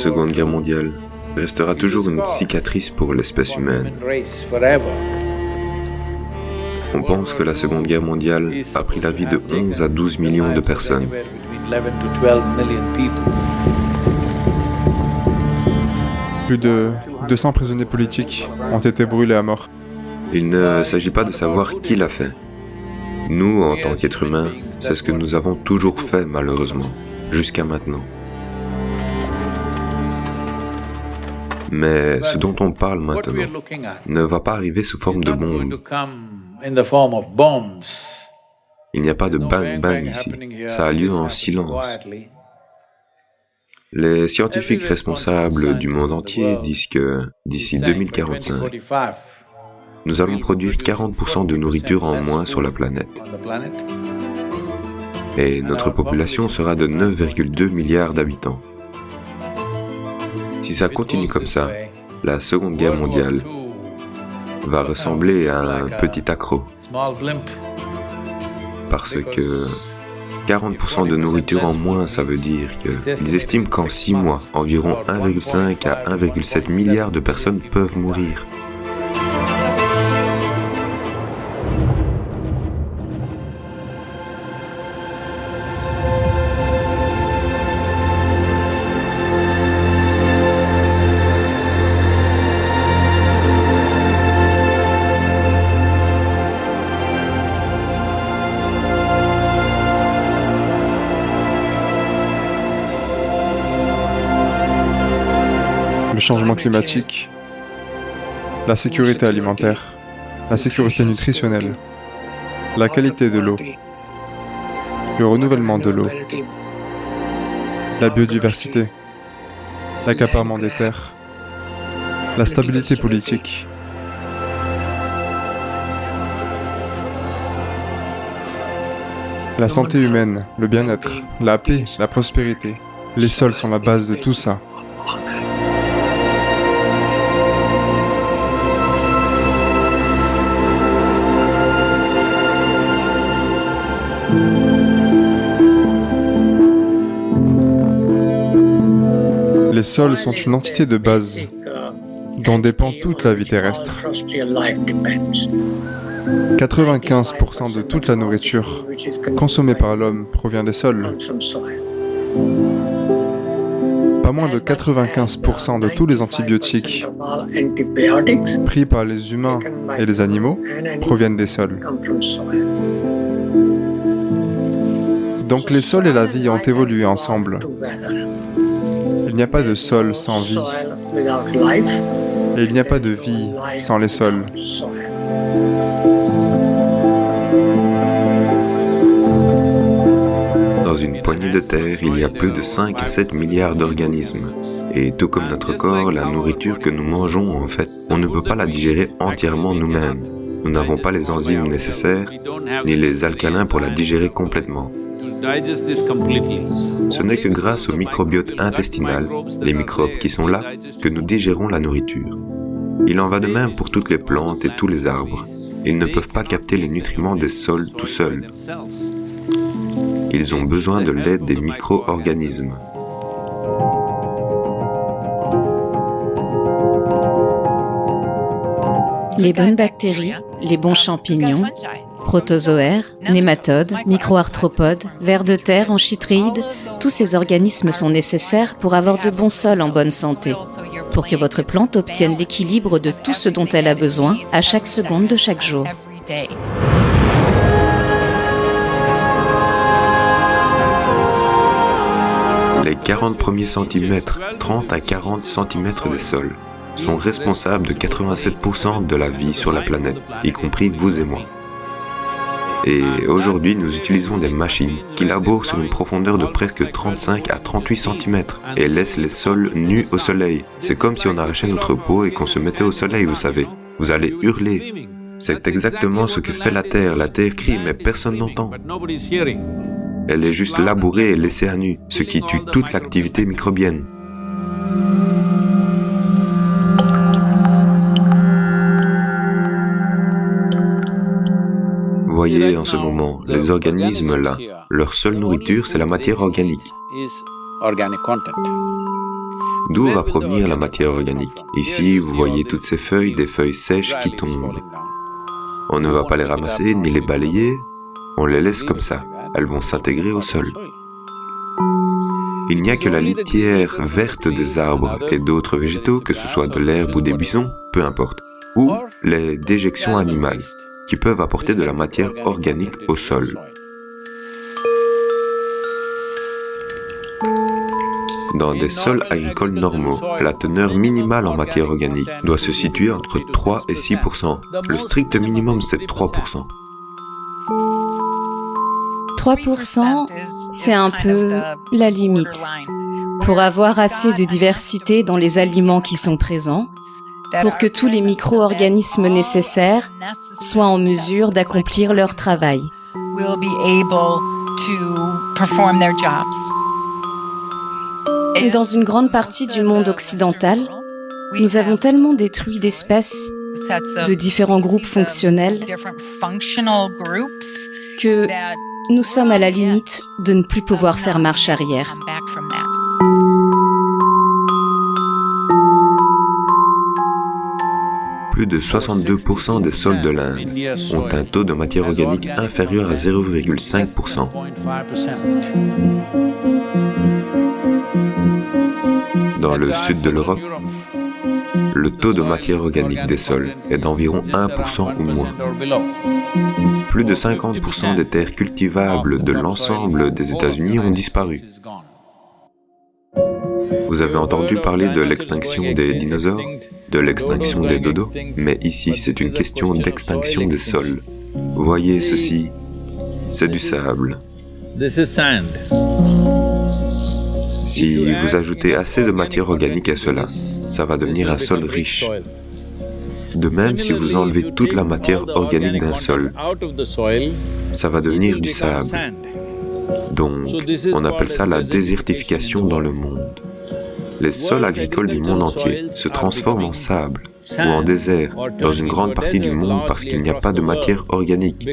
La Seconde Guerre mondiale restera toujours une cicatrice pour l'espèce humaine. On pense que la Seconde Guerre mondiale a pris la vie de 11 à 12 millions de personnes. Plus de 200 prisonniers politiques ont été brûlés à mort. Il ne s'agit pas de savoir qui l'a fait. Nous, en tant qu'êtres humains, c'est ce que nous avons toujours fait malheureusement, jusqu'à maintenant. Mais ce dont on parle maintenant ne va pas arriver sous forme de bombes. Il n'y a pas de bang-bang ici. Ça a lieu en silence. Les scientifiques responsables du monde entier disent que d'ici 2045, nous allons produire 40% de nourriture en moins sur la planète. Et notre population sera de 9,2 milliards d'habitants. Si ça continue comme ça, la Seconde Guerre mondiale va ressembler à un petit accro. Parce que 40% de nourriture en moins, ça veut dire qu'ils estiment qu'en 6 mois, environ 1,5 à 1,7 milliard de personnes peuvent mourir. Changement climatique, la sécurité alimentaire, la sécurité nutritionnelle, la qualité de l'eau, le renouvellement de l'eau, la biodiversité, l'accaparement des terres, la stabilité politique, la santé humaine, le bien-être, la paix, la prospérité. Les sols sont la base de tout ça. Les sols sont une entité de base dont dépend toute la vie terrestre. 95% de toute la nourriture consommée par l'homme provient des sols. Pas moins de 95% de tous les antibiotiques pris par les humains et les animaux proviennent des sols. Donc les sols et la vie ont évolué ensemble. Il n'y a pas de sol sans vie. Et il n'y a pas de vie sans les sols. Dans une poignée de terre, il y a plus de 5 à 7 milliards d'organismes. Et tout comme notre corps, la nourriture que nous mangeons, en fait, on ne peut pas la digérer entièrement nous-mêmes. Nous n'avons pas les enzymes nécessaires, ni les alcalins pour la digérer complètement. Ce n'est que grâce au microbiote intestinal, les microbes qui sont là, que nous digérons la nourriture. Il en va de même pour toutes les plantes et tous les arbres. Ils ne peuvent pas capter les nutriments des sols tout seuls. Ils ont besoin de l'aide des micro-organismes. Les bonnes bactéries, les bons champignons, protozoaires, nématodes, microarthropodes, vers de terre, anchytréides, tous ces organismes sont nécessaires pour avoir de bons sols en bonne santé, pour que votre plante obtienne l'équilibre de tout ce dont elle a besoin à chaque seconde de chaque jour. Les 40 premiers centimètres, 30 à 40 centimètres des sols, sont responsables de 87% de la vie sur la planète, y compris vous et moi. Et aujourd'hui, nous utilisons des machines qui labourent sur une profondeur de presque 35 à 38 cm et laissent les sols nus au soleil. C'est comme si on arrachait notre peau et qu'on se mettait au soleil, vous savez. Vous allez hurler. C'est exactement ce que fait la Terre. La Terre crie, mais personne n'entend. Elle est juste labourée et laissée à nu, ce qui tue toute l'activité microbienne. Voyez en ce moment, les organismes là, leur seule nourriture, c'est la matière organique. D'où va provenir la matière organique Ici, vous voyez toutes ces feuilles, des feuilles sèches qui tombent. On ne va pas les ramasser ni les balayer, on les laisse comme ça. Elles vont s'intégrer au sol. Il n'y a que la litière verte des arbres et d'autres végétaux, que ce soit de l'herbe ou des buissons, peu importe, ou les déjections animales, qui peuvent apporter de la matière organique au sol. Dans des sols agricoles normaux, la teneur minimale en matière organique doit se situer entre 3 et 6% Le strict minimum, c'est 3% 3% c'est un peu la limite. Pour avoir assez de diversité dans les aliments qui sont présents, pour que tous les micro-organismes nécessaires soient en mesure d'accomplir leur travail. Dans une grande partie du monde occidental, nous avons tellement détruit d'espèces, de différents groupes fonctionnels, que nous sommes à la limite de ne plus pouvoir faire marche arrière. Plus de 62% des sols de l'Inde ont un taux de matière organique inférieur à 0,5%. Dans le sud de l'Europe, le taux de matière organique des sols est d'environ 1% ou moins. Plus de 50% des terres cultivables de l'ensemble des États-Unis ont disparu. Vous avez entendu parler de l'extinction des dinosaures, de l'extinction des dodos, mais ici c'est une question d'extinction des sols. Voyez ceci, c'est du sable. Si vous ajoutez assez de matière organique à cela, ça va devenir un sol riche. De même, si vous enlevez toute la matière organique d'un sol, ça va devenir du sable. Donc, on appelle ça la désertification dans le monde. Les sols agricoles du monde entier se transforment en sable ou en désert dans une grande partie du monde parce qu'il n'y a pas de matière organique.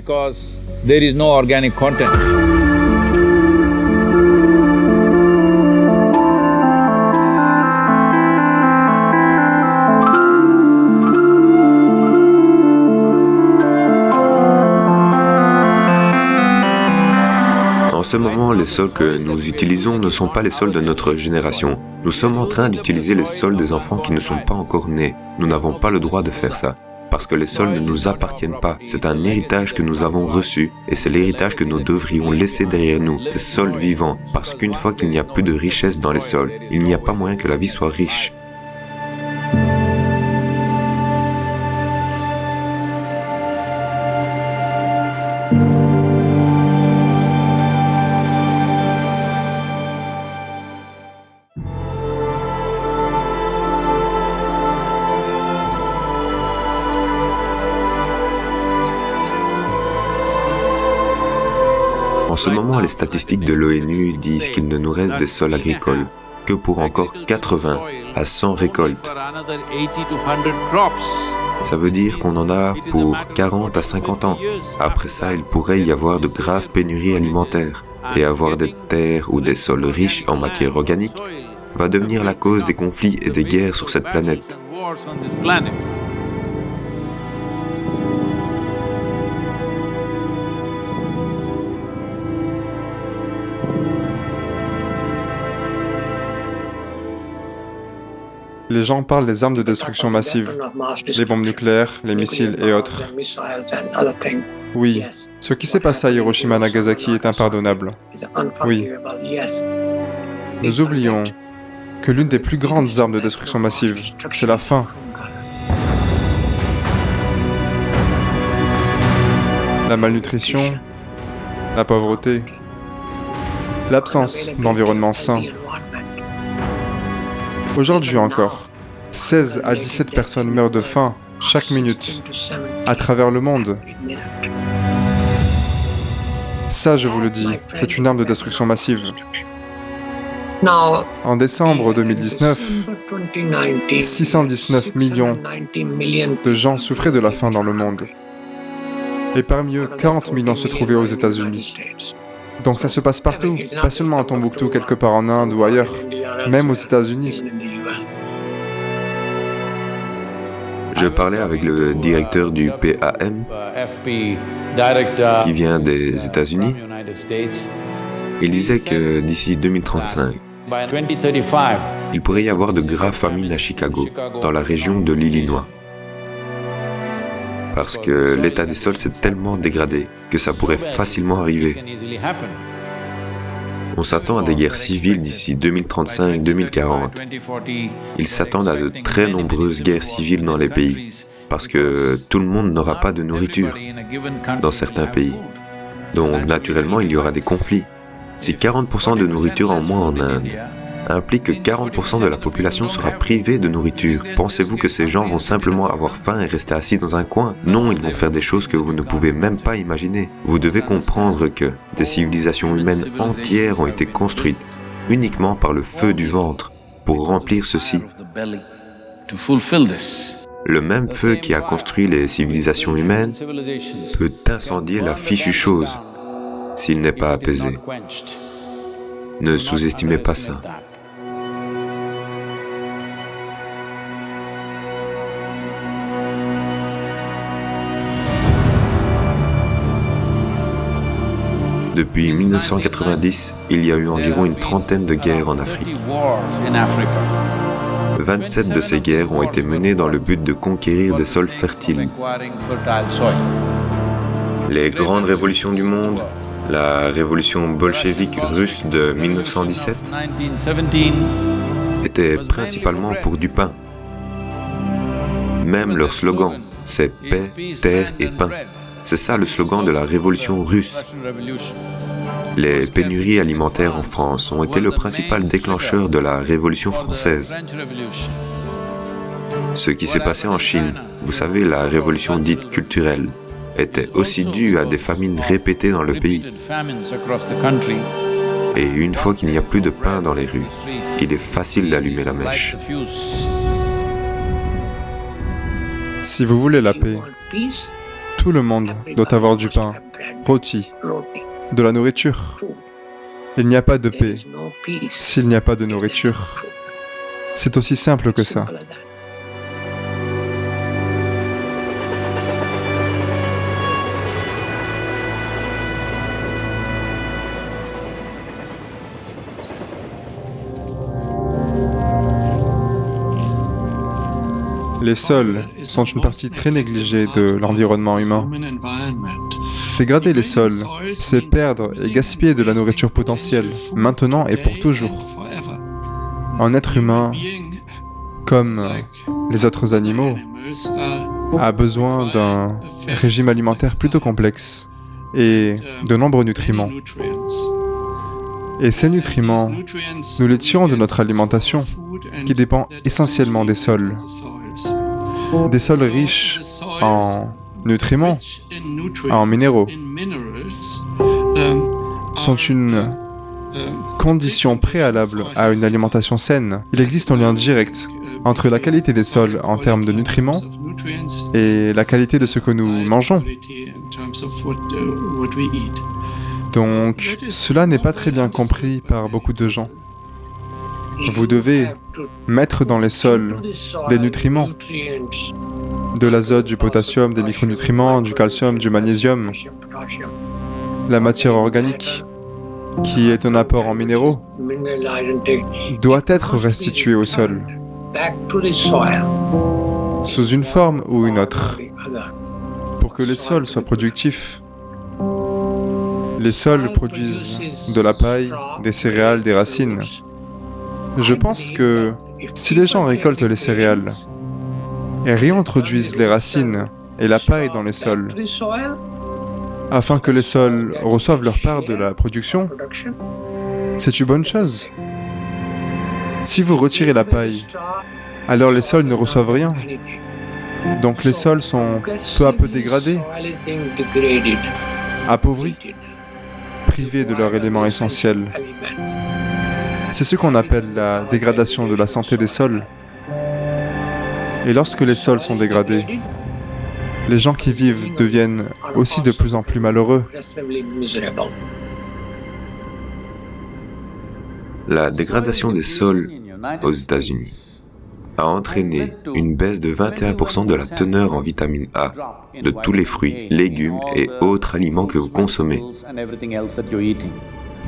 En ce moment, les sols que nous utilisons ne sont pas les sols de notre génération. Nous sommes en train d'utiliser les sols des enfants qui ne sont pas encore nés. Nous n'avons pas le droit de faire ça. Parce que les sols ne nous appartiennent pas. C'est un héritage que nous avons reçu. Et c'est l'héritage que nous devrions laisser derrière nous, des sols vivants. Parce qu'une fois qu'il n'y a plus de richesse dans les sols, il n'y a pas moyen que la vie soit riche. En ce moment, les statistiques de l'ONU disent qu'il ne nous reste des sols agricoles que pour encore 80 à 100 récoltes. Ça veut dire qu'on en a pour 40 à 50 ans. Après ça, il pourrait y avoir de graves pénuries alimentaires. Et avoir des terres ou des sols riches en matière organique va devenir la cause des conflits et des guerres sur cette planète. Les gens parlent des armes de destruction massive, les bombes nucléaires, les missiles et autres. Oui, ce qui s'est passé à Hiroshima Nagasaki est impardonnable. Oui. Nous oublions que l'une des plus grandes armes de destruction massive, c'est la faim. La malnutrition, la pauvreté, l'absence d'environnement sain, Aujourd'hui encore, 16 à 17 personnes meurent de faim chaque minute à travers le monde. Ça, je vous le dis, c'est une arme de destruction massive. En décembre 2019, 619 millions de gens souffraient de la faim dans le monde. Et parmi eux, 40 millions se trouvaient aux États-Unis. Donc ça se passe partout, pas seulement à Tombouctou, quelque part en Inde ou ailleurs, même aux États-Unis. Je parlais avec le directeur du PAM, qui vient des États-Unis. Il disait que d'ici 2035, il pourrait y avoir de graves famines à Chicago, dans la région de l'Illinois. Parce que l'état des sols s'est tellement dégradé que ça pourrait facilement arriver. On s'attend à des guerres civiles d'ici 2035-2040. Ils s'attendent à de très nombreuses guerres civiles dans les pays, parce que tout le monde n'aura pas de nourriture dans certains pays. Donc naturellement, il y aura des conflits. Si 40% de nourriture en moins en Inde implique que 40% de la population sera privée de nourriture. Pensez-vous que ces gens vont simplement avoir faim et rester assis dans un coin? Non, ils vont faire des choses que vous ne pouvez même pas imaginer. Vous devez comprendre que des civilisations humaines entières ont été construites uniquement par le feu du ventre pour remplir ceci. Le même feu qui a construit les civilisations humaines peut incendier la fichue chose s'il n'est pas apaisé. Ne sous-estimez pas ça. Depuis 1990, il y a eu environ une trentaine de guerres en Afrique. 27 de ces guerres ont été menées dans le but de conquérir des sols fertiles. Les grandes révolutions du monde, la révolution bolchevique russe de 1917, étaient principalement pour du pain. Même leur slogan, c'est paix, terre et pain. C'est ça le slogan de la révolution russe. Les pénuries alimentaires en France ont été le principal déclencheur de la Révolution française. Ce qui s'est passé en Chine, vous savez, la révolution dite culturelle, était aussi due à des famines répétées dans le pays. Et une fois qu'il n'y a plus de pain dans les rues, il est facile d'allumer la mèche. Si vous voulez la paix, tout le monde doit avoir du pain, rôti, de la nourriture. Il n'y a pas de paix s'il n'y a pas de nourriture. C'est aussi simple que ça. Les sols sont une partie très négligée de l'environnement humain. Dégrader les sols, c'est perdre et gaspiller de la nourriture potentielle, maintenant et pour toujours. Un être humain, comme les autres animaux, a besoin d'un régime alimentaire plutôt complexe et de nombreux nutriments. Et ces nutriments, nous les tirons de notre alimentation, qui dépend essentiellement des sols des sols riches en nutriments, en minéraux, sont une condition préalable à une alimentation saine. Il existe un lien direct entre la qualité des sols en termes de nutriments et la qualité de ce que nous mangeons. Donc, cela n'est pas très bien compris par beaucoup de gens. Vous devez mettre dans les sols des nutriments, de l'azote, du potassium, des micronutriments, du calcium, du magnésium, la matière organique, qui est un apport en minéraux, doit être restituée au sol, sous une forme ou une autre, pour que les sols soient productifs. Les sols produisent de la paille, des céréales, des racines. Je pense que si les gens récoltent les céréales et réintroduisent les racines et la paille dans les sols, afin que les sols reçoivent leur part de la production, c'est une bonne chose. Si vous retirez la paille, alors les sols ne reçoivent rien. Donc les sols sont peu à peu dégradés, appauvris, privés de leur élément essentiel. C'est ce qu'on appelle la dégradation de la santé des sols. Et lorsque les sols sont dégradés, les gens qui vivent deviennent aussi de plus en plus malheureux. La dégradation des sols aux États-Unis a entraîné une baisse de 21% de la teneur en vitamine A de tous les fruits, légumes et autres aliments que vous consommez.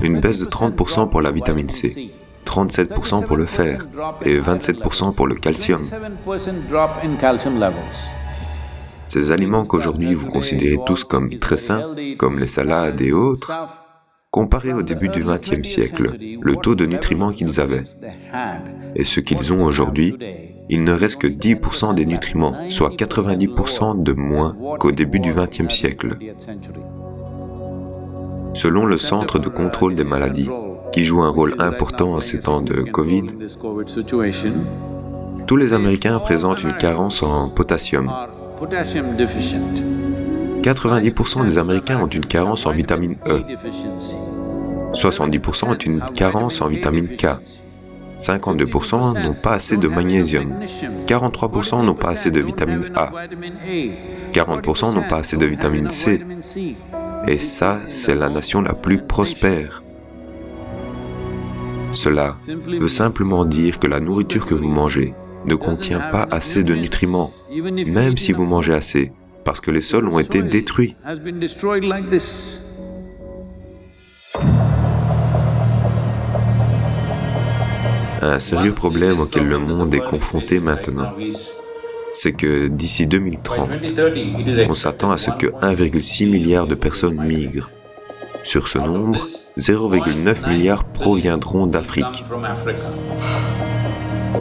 Une baisse de 30% pour la vitamine C, 37% pour le fer et 27% pour le calcium. Ces aliments qu'aujourd'hui vous considérez tous comme très sains, comme les salades et autres, comparés au début du XXe siècle, le taux de nutriments qu'ils avaient et ce qu'ils ont aujourd'hui, il ne reste que 10% des nutriments, soit 90% de moins qu'au début du XXe siècle. Selon le Centre de contrôle des maladies, qui joue un rôle important en ces temps de Covid, tous les Américains présentent une carence en potassium. 90% des Américains ont une carence en vitamine E. 70% ont une carence en vitamine K. 52% n'ont pas assez de magnésium. 43% n'ont pas assez de vitamine A. 40% n'ont pas assez de vitamine C. Et ça, c'est la nation la plus prospère. Cela veut simplement dire que la nourriture que vous mangez ne contient pas assez de nutriments, même si vous mangez assez, parce que les sols ont été détruits. Un sérieux problème auquel le monde est confronté maintenant, c'est que d'ici 2030, on s'attend à ce que 1,6 milliard de personnes migrent. Sur ce nombre, 0,9 milliard proviendront d'Afrique.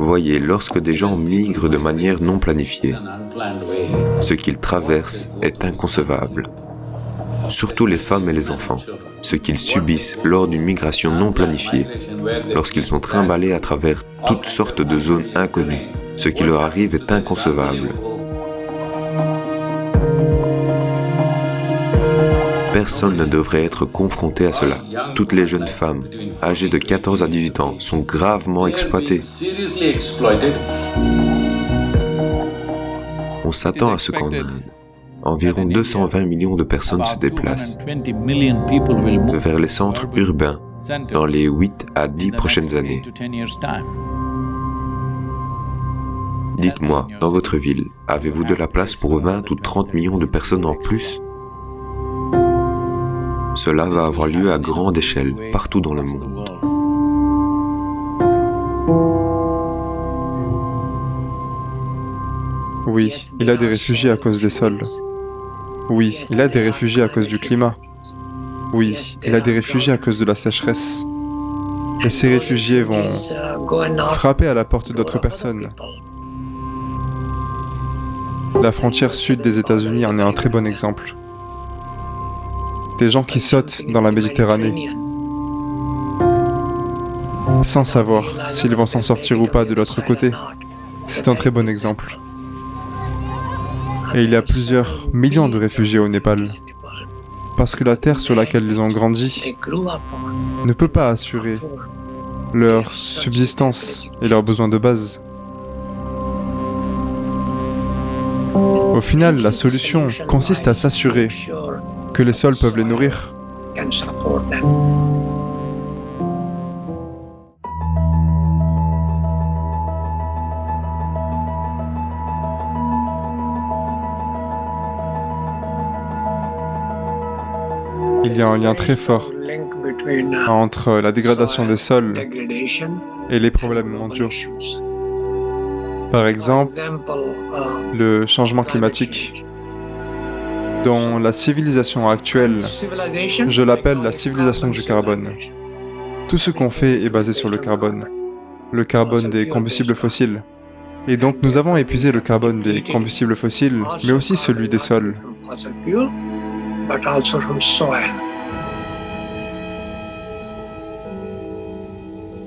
Voyez, lorsque des gens migrent de manière non planifiée, ce qu'ils traversent est inconcevable. Surtout les femmes et les enfants, ce qu'ils subissent lors d'une migration non planifiée, lorsqu'ils sont trimballés à travers toutes sortes de zones inconnues, ce qui leur arrive est inconcevable. Personne ne devrait être confronté à cela. Toutes les jeunes femmes, âgées de 14 à 18 ans, sont gravement exploitées. On s'attend à ce qu'en Inde, environ 220 millions de personnes se déplacent vers les centres urbains dans les 8 à 10 prochaines années. Dites-moi, dans votre ville, avez-vous de la place pour 20 ou 30 millions de personnes en plus? Cela va avoir lieu à grande échelle, partout dans le monde. Oui, il a des réfugiés à cause des sols. Oui, il a des réfugiés à cause du climat. Oui, il a des réfugiés à cause de la sécheresse. Et ces réfugiés vont frapper à la porte d'autres personnes. La frontière sud des États-Unis en est un très bon exemple. Des gens qui sautent dans la Méditerranée sans savoir s'ils vont s'en sortir ou pas de l'autre côté. C'est un très bon exemple. Et il y a plusieurs millions de réfugiés au Népal. Parce que la terre sur laquelle ils ont grandi ne peut pas assurer leur subsistance et leurs besoins de base. Au final, la solution consiste à s'assurer que les sols peuvent les nourrir. Il y a un lien très fort entre la dégradation des sols et les problèmes mondiaux. Par exemple, le changement climatique, dont la civilisation actuelle, je l'appelle la civilisation du carbone. Tout ce qu'on fait est basé sur le carbone, le carbone des combustibles fossiles. Et donc nous avons épuisé le carbone des combustibles fossiles, mais aussi celui des sols.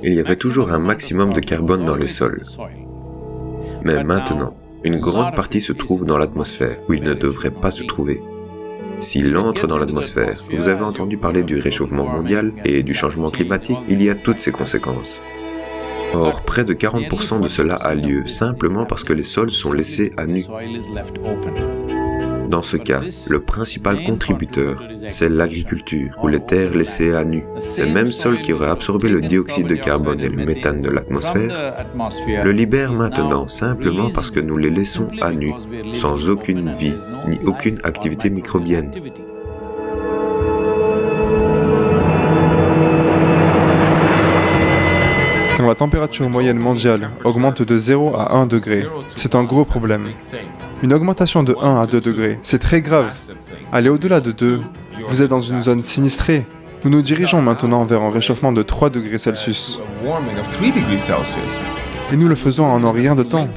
Il y avait toujours un maximum de carbone dans les sols. Mais maintenant, une grande partie se trouve dans l'atmosphère, où il ne devrait pas se trouver. S'il entre dans l'atmosphère, vous avez entendu parler du réchauffement mondial et du changement climatique, il y a toutes ces conséquences. Or, près de 40% de cela a lieu simplement parce que les sols sont laissés à nu. Dans ce cas, le principal contributeur c'est l'agriculture, ou les terres laissées à nu. Ces mêmes sols qui auraient absorbé le dioxyde de carbone et le méthane de l'atmosphère le libèrent maintenant simplement parce que nous les laissons à nu, sans aucune vie, ni aucune activité microbienne. Quand la température moyenne mondiale augmente de 0 à 1 degré, c'est un gros problème. Une augmentation de 1 à 2 degrés, c'est très grave. Allez au-delà de 2, vous êtes dans une zone sinistrée. Nous nous dirigeons maintenant vers un réchauffement de 3 degrés Celsius. Et nous le faisons en un rien de temps.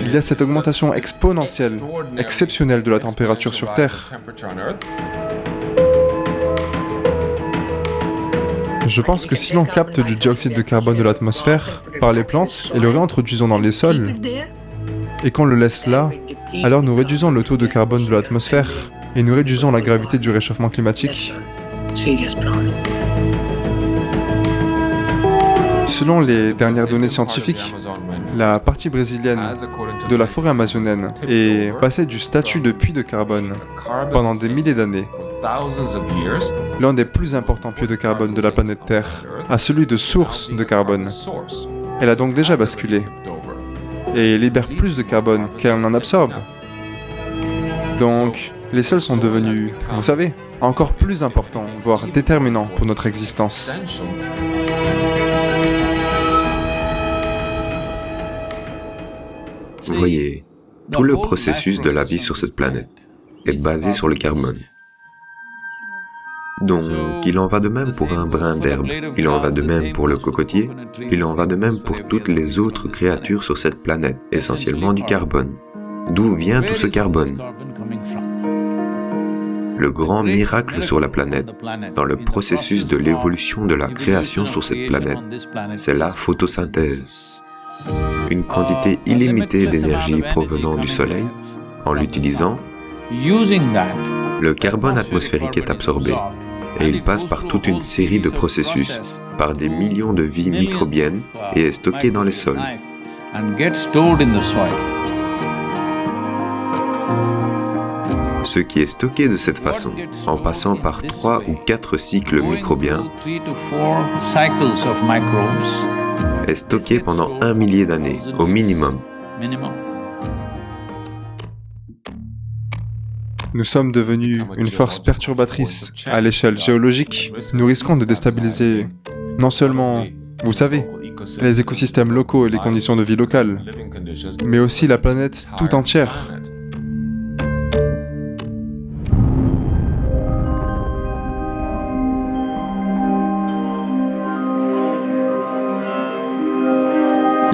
Il y a cette augmentation exponentielle, exceptionnelle de la température sur Terre. Je pense que si l'on capte du dioxyde de carbone de l'atmosphère par les plantes et le réintroduisons dans les sols, et qu'on le laisse là, alors nous réduisons le taux de carbone de l'atmosphère et nous réduisons la gravité du réchauffement climatique. Selon les dernières données scientifiques, la partie brésilienne de la forêt amazonienne est passée du statut de puits de carbone pendant des milliers d'années, l'un des plus importants puits de carbone de la planète Terre, à celui de source de carbone. Elle a donc déjà basculé et libère plus de carbone qu'elle en absorbe. Donc, les sols sont devenus, vous savez, encore plus importants, voire déterminants pour notre existence. Vous voyez, tout le processus de la vie sur cette planète est basé sur le carbone. Donc, il en va de même pour un brin d'herbe, il en va de même pour le cocotier, il en va de même pour toutes les autres créatures sur cette planète, essentiellement du carbone. D'où vient tout ce carbone? Le grand miracle sur la planète, dans le processus de l'évolution de la création sur cette planète, c'est la photosynthèse. Une quantité illimitée d'énergie provenant du Soleil, en l'utilisant, le carbone atmosphérique est absorbé et il passe par toute une série de processus, par des millions de vies microbiennes et est stocké dans les sols. Ce qui est stocké de cette façon, en passant par trois ou quatre cycles microbiens, est stocké pendant un millier d'années, au minimum. Nous sommes devenus une force perturbatrice à l'échelle géologique. Nous risquons de déstabiliser non seulement, vous savez, les écosystèmes locaux et les conditions de vie locales, mais aussi la planète tout entière.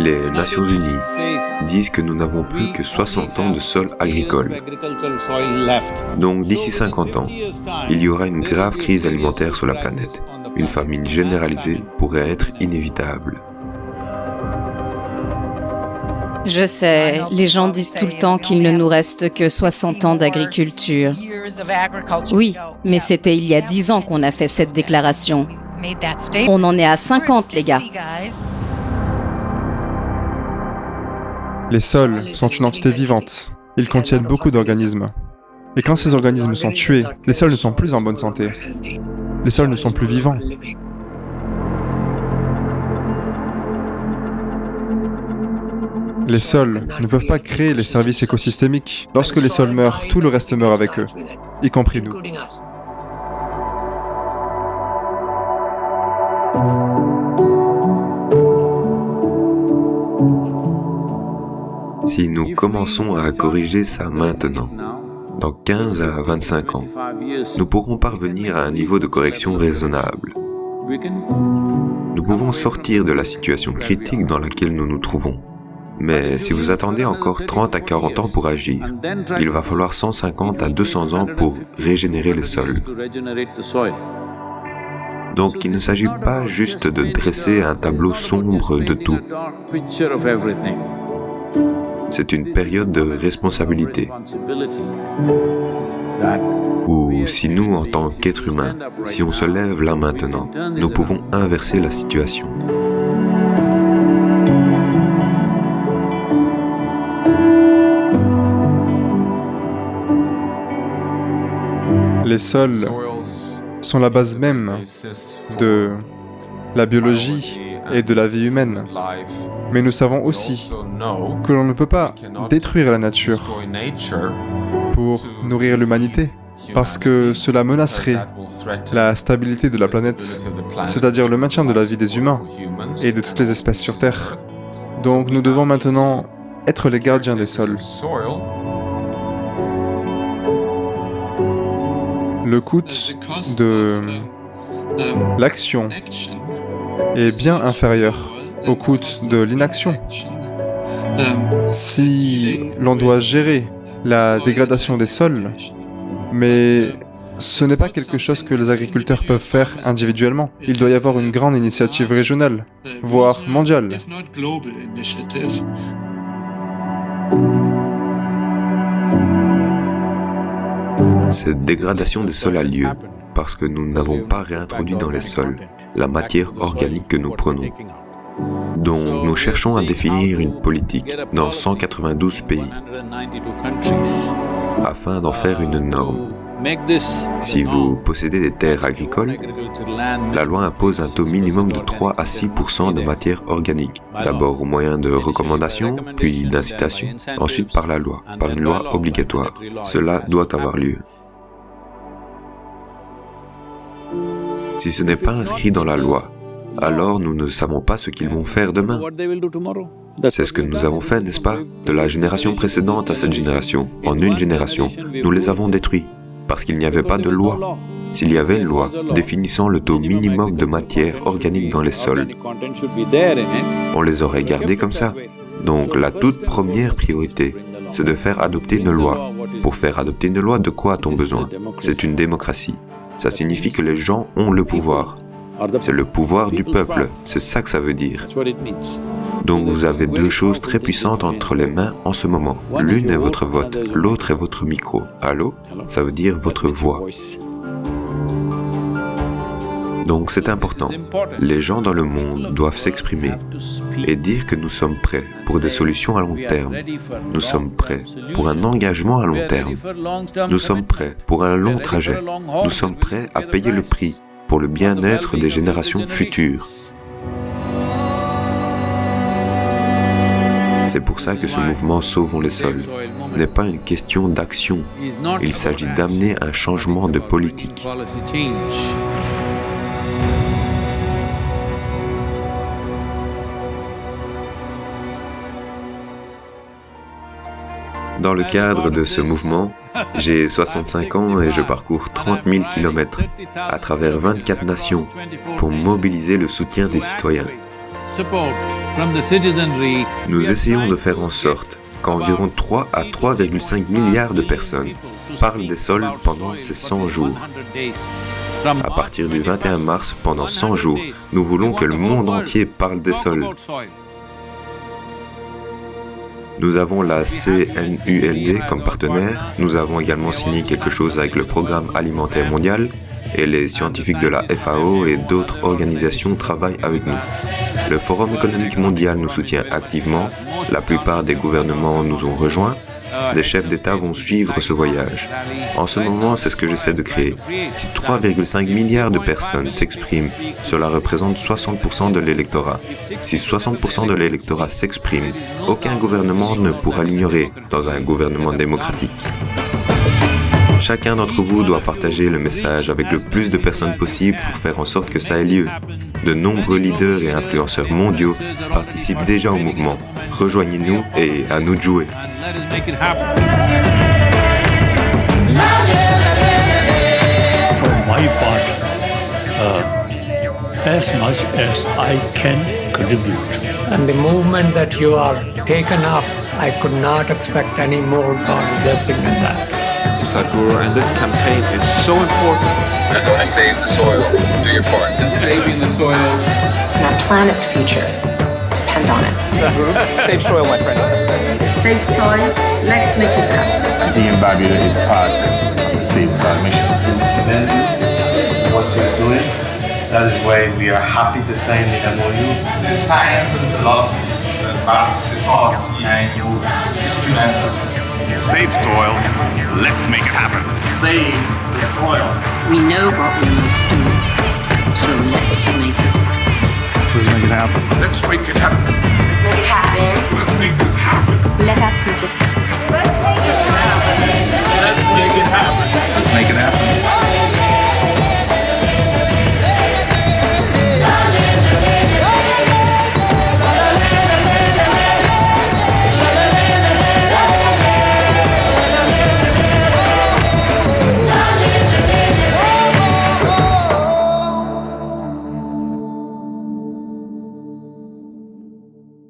Les Nations Unies disent que nous n'avons plus que 60 ans de sol agricole. Donc d'ici 50 ans, il y aura une grave crise alimentaire sur la planète. Une famine généralisée pourrait être inévitable. Je sais, les gens disent tout le temps qu'il ne nous reste que 60 ans d'agriculture. Oui, mais c'était il y a 10 ans qu'on a fait cette déclaration. On en est à 50, les gars. Les sols sont une entité vivante. Ils contiennent beaucoup d'organismes. Et quand ces organismes sont tués, les sols ne sont plus en bonne santé. Les sols ne sont plus vivants. Les sols ne peuvent pas créer les services écosystémiques. Lorsque les sols meurent, tout le reste meurt avec eux, y compris nous. Si nous commençons à corriger ça maintenant, dans 15 à 25 ans, nous pourrons parvenir à un niveau de correction raisonnable. Nous pouvons sortir de la situation critique dans laquelle nous nous trouvons. Mais si vous attendez encore 30 à 40 ans pour agir, il va falloir 150 à 200 ans pour régénérer les sols. Donc il ne s'agit pas juste de dresser un tableau sombre de tout. C'est une période de responsabilité. Ou si nous, en tant qu'êtres humains, si on se lève là maintenant, nous pouvons inverser la situation. Les sols sont la base même de la biologie et de la vie humaine. Mais nous savons aussi que l'on ne peut pas détruire la nature pour nourrir l'humanité, parce que cela menacerait la stabilité de la planète, c'est-à-dire le maintien de la vie des humains et de toutes les espèces sur Terre. Donc nous devons maintenant être les gardiens des sols. Le coût de l'action est bien inférieur au coût de l'inaction. Si l'on doit gérer la dégradation des sols, mais ce n'est pas quelque chose que les agriculteurs peuvent faire individuellement. Il doit y avoir une grande initiative régionale, voire mondiale. Cette dégradation des sols a lieu parce que nous n'avons pas réintroduit dans les sols la matière organique que nous prenons. Donc nous cherchons à définir une politique dans 192 pays afin d'en faire une norme. Si vous possédez des terres agricoles, la loi impose un taux minimum de 3 à 6% de matière organique, d'abord au moyen de recommandations, puis d'incitations, ensuite par la loi, par une loi obligatoire. Cela doit avoir lieu. Si ce n'est pas inscrit dans la loi, alors nous ne savons pas ce qu'ils vont faire demain. C'est ce que nous avons fait, n'est-ce pas? De la génération précédente à cette génération, en une génération, nous les avons détruits parce qu'il n'y avait pas de loi. S'il y avait une loi définissant le taux minimum de matière organique dans les sols, on les aurait gardés comme ça. Donc la toute première priorité, c'est de faire adopter une loi. Pour faire adopter une loi, de quoi a-t-on besoin? C'est une démocratie. Ça signifie que les gens ont le pouvoir. C'est le pouvoir du peuple, c'est ça que ça veut dire. Donc vous avez deux choses très puissantes entre les mains en ce moment. L'une est votre vote, l'autre est votre micro. Allô? Ça veut dire votre voix. Donc c'est important. Les gens dans le monde doivent s'exprimer et dire que nous sommes prêts pour des solutions à long terme. Nous sommes prêts pour un engagement à long terme. Nous sommes prêts pour un long trajet. Nous sommes prêts à payer le prix pour le bien-être des générations futures. C'est pour ça que ce mouvement Sauvons les sols n'est pas une question d'action, il s'agit d'amener un changement de politique. Dans le cadre de ce mouvement, j'ai 65 ans et je parcours 30 000 km à travers 24 nations pour mobiliser le soutien des citoyens. Nous essayons de faire en sorte qu'environ 3 à 3,5 milliards de personnes parlent des sols pendant ces 100 jours. À partir du 21 mars, pendant 100 jours, nous voulons que le monde entier parle des sols. Nous avons la CNULD comme partenaire. Nous avons également signé quelque chose avec le Programme alimentaire mondial et les scientifiques de la FAO et d'autres organisations travaillent avec nous. Le Forum économique mondial nous soutient activement. La plupart des gouvernements nous ont rejoints des chefs d'État vont suivre ce voyage. En ce moment, c'est ce que j'essaie de créer. Si 3,5 milliards de personnes s'expriment, cela représente 60% de l'électorat. Si 60% de l'électorat s'exprime, aucun gouvernement ne pourra l'ignorer dans un gouvernement démocratique. Chacun d'entre vous doit partager le message avec le plus de personnes possible pour faire en sorte que ça ait lieu. De nombreux leaders et influenceurs mondiaux participent déjà au mouvement. Rejoignez-nous et à nous de jouer. For my part, uh, as much as I can contribute. And the movement that you are taken up, I could not expect any more God's blessing than that. Sadhguru, and this campaign is so important. We're going to save the soil. Do your part. And saving the soil. And Our planet's future depend on it. Save soil, my friend. Save soil, let's make it happen. Team Barbuda is part of the Save Soil mission. Then what we're doing, that is why we are happy to sign the MOU. The science and philosophy that backs the thought and you is tremendous. Save soil. Let's make it happen. Save the soil. We know what we must do, so let's make it Let's make it happen. Let's make it happen. Let's make it happen. Let's make this happen. Let us make it happen. Let's make it happen. Let's make it happen.